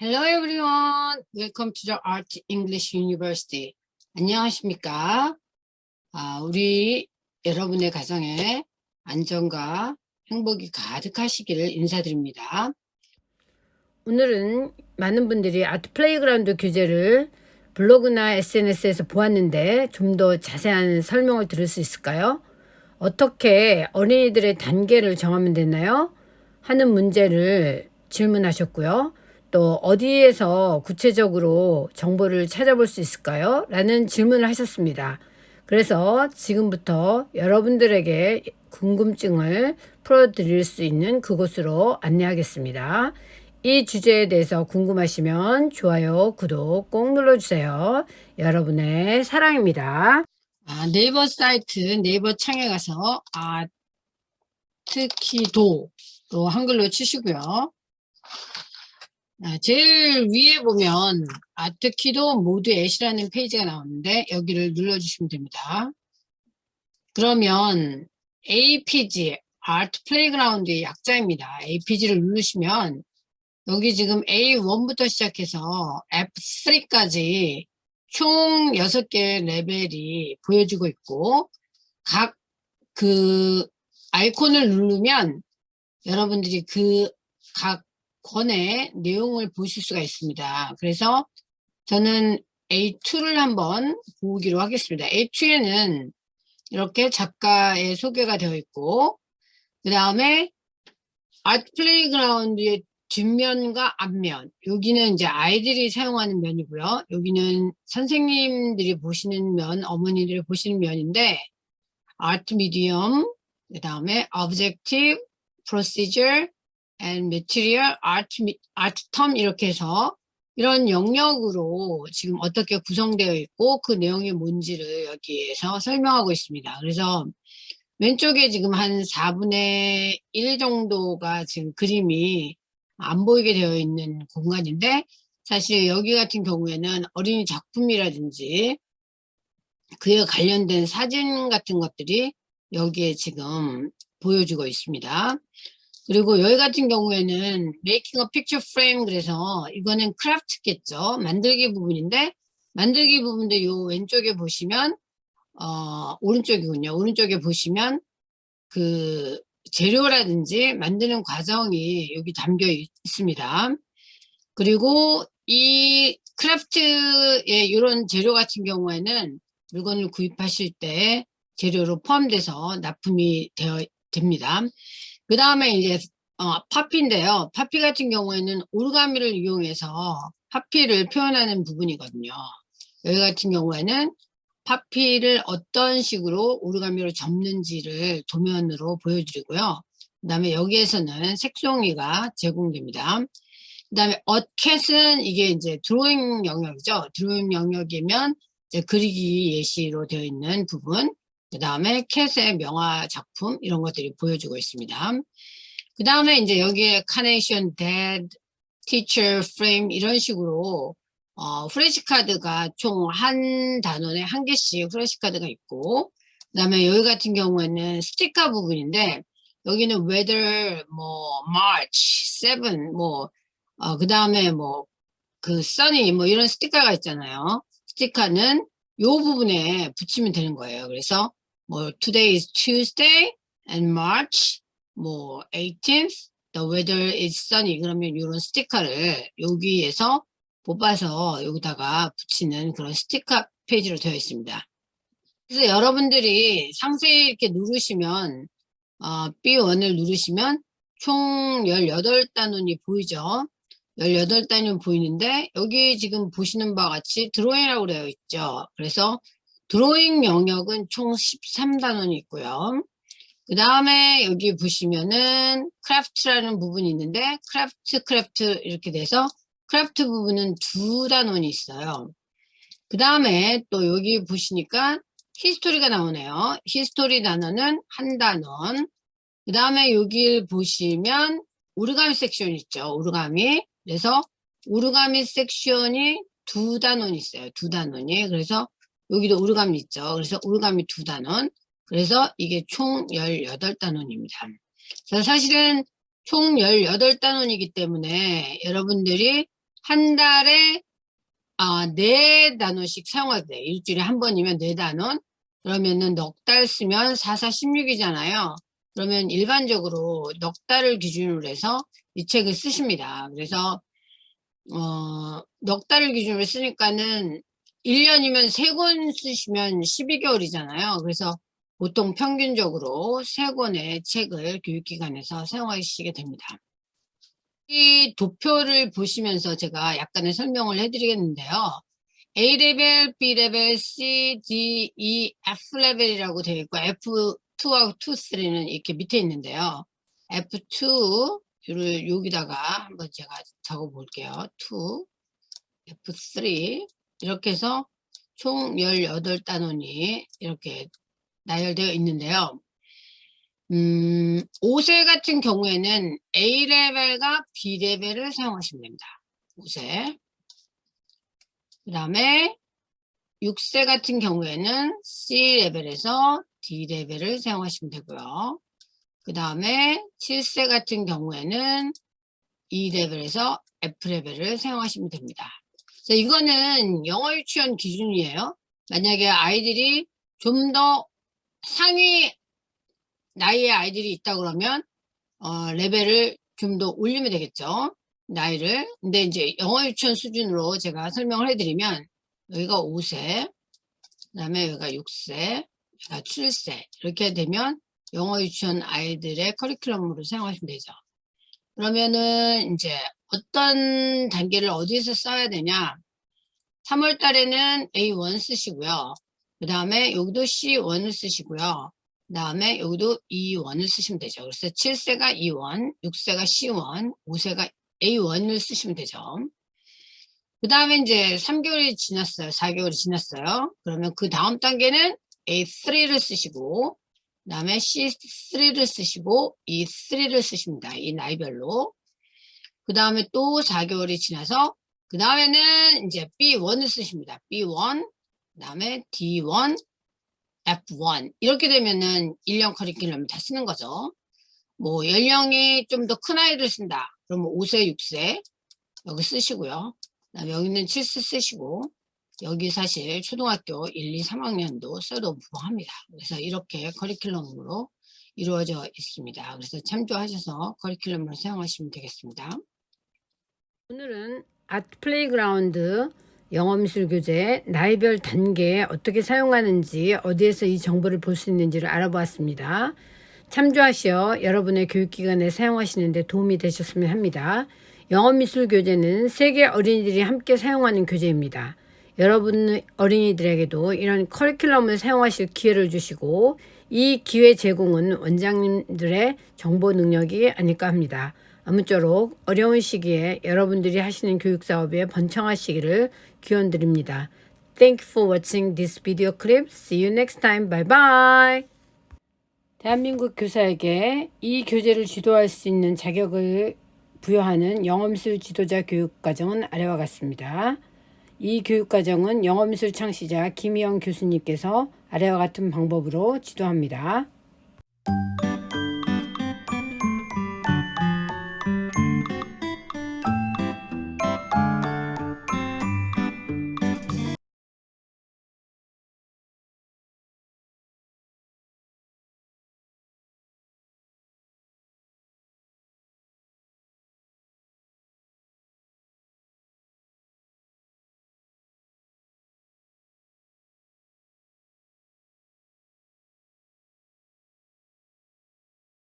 Hello everyone. Welcome to the Art English University. 안녕하십니까? 아, 우리 여러분의 가정에 안정과 행복이 가득하시기를 인사드립니다. 오늘은 많은 분들이 Art Playground 교재를 블로그나 SNS에서 보았는데 좀 더 자세한 설명을 들을 수 있을까요? 어떻게 어린이들의 단계를 정하면 되나요? 하는 문제를 질문하셨고요. 또 어디에서 구체적으로 정보를 찾아볼 수 있을까요? 라는 질문을 하셨습니다. 그래서 지금부터 여러분들에게 궁금증을 풀어드릴 수 있는 그곳으로 안내하겠습니다. 이 주제에 대해서 궁금하시면 좋아요, 구독 꼭 눌러주세요. 여러분의 사랑입니다. 아, 네이버 사이트 네이버 창에 가서 아트키도로 한글로 치시고요. 아, 제일 위에 보면 아트키도 모드 엣이라는 페이지가 나오는데 여기를 눌러주시면 됩니다. 그러면 APG, Art Playground의 약자입니다. APG를 누르시면 여기 지금 A1부터 시작해서 F3까지 총 6개 레벨이 보여지고 있고 각 그 아이콘을 누르면 여러분들이 그 각 권의 내용을 보실 수가 있습니다. 그래서 저는 A2를 한번 보기로 하겠습니다. A2에는 이렇게 작가의 소개가 되어 있고 그 다음에 Art Playground의 뒷면과 앞면 여기는 이제 아이들이 사용하는 면이고요. 여기는 선생님들이 보시는 면, 어머니들이 보시는 면인데 아트 미디엄, 그 다음에 objective, procedure, and material, art, art term 이렇게 해서 이런 영역으로 지금 어떻게 구성되어 있고 그 내용이 뭔지를 여기에서 설명하고 있습니다. 그래서 왼쪽에 지금 한 4분의 1 정도가 지금 그림이 안 보이게 되어 있는 공간인데 사실 여기 같은 경우에는 어린이 작품이라든지 그에 관련된 사진 같은 것들이 여기에 지금 보여주고 있습니다. 그리고 여기 같은 경우에는 making a picture frame 그래서 이거는 craft겠죠. 만들기 부분인데 만들기 부분도 요 왼쪽에 보시면 어 오른쪽이군요. 오른쪽에 보시면 그 재료라든지 만드는 과정이 여기 담겨 있습니다. 그리고 이 craft의 이런 재료 같은 경우에는 물건을 구입하실 때 재료로 포함돼서 납품이 되어 됩니다. 그 다음에 이제 어, 파피인데요. 파피 같은 경우에는 오르가미를 이용해서 파피를 표현하는 부분이거든요. 여기 같은 경우에는 파피를 어떤 식으로 오르가미로 접는지를 도면으로 보여드리고요. 그 다음에 여기에서는 색송이가 제공됩니다. 그 다음에 어캣은 이게 이제 드로잉 영역이죠. 드로잉 영역이면 이제 그리기 예시로 되어 있는 부분. 그 다음에 캣의 명화 작품 이런 것들이 보여주고 있습니다. 그 다음에 이제 여기에 carnation, dad, teacher, frame 이런 식으로 어, flash card가 총 한 단원에 한 개씩 flash card가 있고 그 다음에 여기 같은 경우에는 스티커 부분인데 여기는 weather, 뭐 March 7, 뭐 어, 그 다음에 뭐 그 sunny 뭐 이런 스티커가 있잖아요. 스티커는 요 부분에 붙이면 되는 거예요. 그래서 뭐 today is Tuesday and March 뭐 18th the weather is sunny 그러면 이런 스티커를 여기에서 뽑아서 여기다가 붙이는 그런 스티커 페이지로 되어 있습니다. 그래서 여러분들이 상세히 이렇게 누르시면 어, B1을 누르시면 총 18단원이 보이죠. 18단원 보이는데 여기 지금 보시는 바와 같이 드로잉이라고 되어 있죠. 그래서 드로잉 영역은 총 13단원이 있고요. 그 다음에 여기 보시면은 craft라는 부분이 있는데 craft craft 이렇게 돼서 craft 부분은 두 단원이 있어요. 그 다음에 또 여기 보시니까 history가 나오네요. history 단원은 한 단원. 그 다음에 여기 보시면 origami section 있죠. origami. 그래서 origami section이 두 단원이 있어요. 두 단원이. 그래서 여기도 origami 있죠. 그래서 origami 두 단원. 그래서 이게 총 18단원입니다. 사실은 총 18단원이기 때문에 여러분들이 한 달에 아, 네 단원씩 사용하도 돼. 일주일에 한 번이면 네 단원. 그러면은 넉 달 쓰면 4, 4, 16이잖아요. 그러면 일반적으로 넉 달을 기준으로 해서 이 책을 쓰십니다. 그래서 어, 넉 달을 기준으로 쓰니까는 1년이면 3권 쓰시면 12개월이잖아요. 그래서 보통 평균적으로 3권의 책을 교육기관에서 사용하시게 됩니다. 이 도표를 보시면서 제가 약간의 설명을 해드리겠는데요. A레벨, B레벨, C, D, E, F레벨이라고 되어 있고 F2하고 2, 3는 이렇게 밑에 있는데요. F2를 여기다가 한번 제가 적어 볼게요. 2, F3 이렇게 해서 총 18단원이 이렇게 나열되어 있는데요. 음, 5세 같은 경우에는 A레벨과 B레벨을 사용하시면 됩니다. 5세. 그 다음에 6세 같은 경우에는 C레벨에서 D레벨을 사용하시면 되고요. 그 다음에 7세 같은 경우에는 E레벨에서 F레벨을 사용하시면 됩니다. 이거는 영어 유치원 기준이에요. 만약에 아이들이 좀 더 상위 나이의 아이들이 있다 그러면 어, 레벨을 좀 더 올리면 되겠죠. 나이를. 근데 이제 영어 유치원 수준으로 제가 설명을 해드리면 여기가 5세, 그 다음에 여기가 6세, 여기가 7세 이렇게 되면 영어 유치원 아이들의 커리큘럼으로 사용하시면 되죠. 그러면은 이제 어떤 단계를 어디서 써야 되냐 3월 달에는 A1 쓰시고요. 그 다음에 여기도 C1을 쓰시고요. 그 다음에 여기도 E1을 쓰시면 되죠. 그래서 7세가 E1, 6세가 C1, 5세가 A1을 쓰시면 되죠. 그 다음에 이제 3개월이 지났어요. 4개월이 지났어요. 그러면 그 다음 단계는 A3를 쓰시고 그 다음에 C3를 쓰시고 E3를 쓰십니다. 이 나이별로. 그 다음에 또 4개월이 지나서 그 다음에는 이제 B1을 쓰십니다. B1, 그 다음에 D1, F1 이렇게 되면은 1년 커리큘럼을 다 쓰는 거죠. 뭐 연령이 좀 더 큰 아이를 쓴다. 그러면 5세, 6세 여기 쓰시고요. 그다음에 여기는 7세 쓰시고 여기 사실 초등학교 1, 2, 3학년도 써도 무방합니다. 그래서 이렇게 커리큘럼으로 이루어져 있습니다. 그래서 참조하셔서 커리큘럼을 사용하시면 되겠습니다. 오늘은 Art Playground 영어미술 교재 나이별 단계에 어떻게 사용하는지 어디에서 이 정보를 볼 수 있는지를 알아보았습니다. 참조하시어 여러분의 교육기관에 사용하시는데 도움이 되셨으면 합니다. 영어미술 교재는 세계 어린이들이 함께 사용하는 교재입니다. 여러분 어린이들에게도 이런 커리큘럼을 사용하실 기회를 주시고 이 기회 제공은 원장님들의 정보 능력이 아닐까 합니다. 아무쪼록 어려운 시기에 여러분들이 하시는 교육 사업에 번창하시기를 기원드립니다. Thank you for watching this video clip. See you next time. Bye bye. 대한민국 교사에게 이 교재를 지도할 수 있는 자격을 부여하는 영어미술 지도자 교육 과정은 아래와 같습니다. 이 교육과정은 영어미술 창시자 김희영 교수님께서 아래와 같은 방법으로 지도합니다.